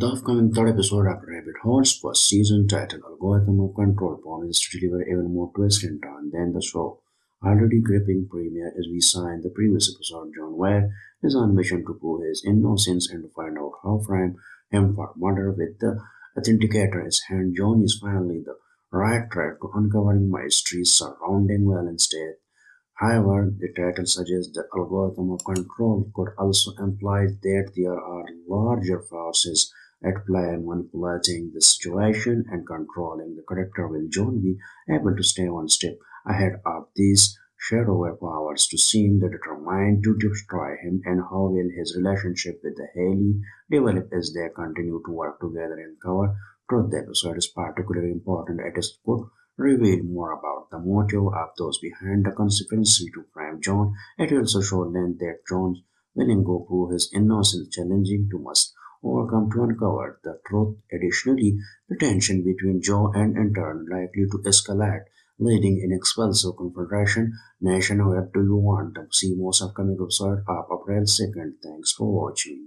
The upcoming third episode of Rabbit Hole's first season, titled Algorithm of Control, promises to deliver even more twists and turns than the show. Already gripping premiere as we saw in the previous episode, John Weir is on mission to prove his innocence and to find out how frame him for murder with the authenticator in his hand. John is finally the right track to uncovering mysteries surrounding Valen's death. However, the title suggests the algorithm of control could also imply that there are larger forces at play manipulating the situation and controlling the character. Will John be able to stay one step ahead of these shadowy powers to seem determined to destroy him? And how will his relationship with the Hailey develop as they continue to work together and cover truth? The episode is particularly important as it could reveal more about the motive of those behind the conspiracy to frame John. It also show then that John's willing go prove his innocence, challenging to must overcome to uncover the truth. Additionally, the tension between Joe and intern likely to escalate, leading in explosive confrontation. Nation, where do you want to see most upcoming episode of April 2nd? Thanks for watching.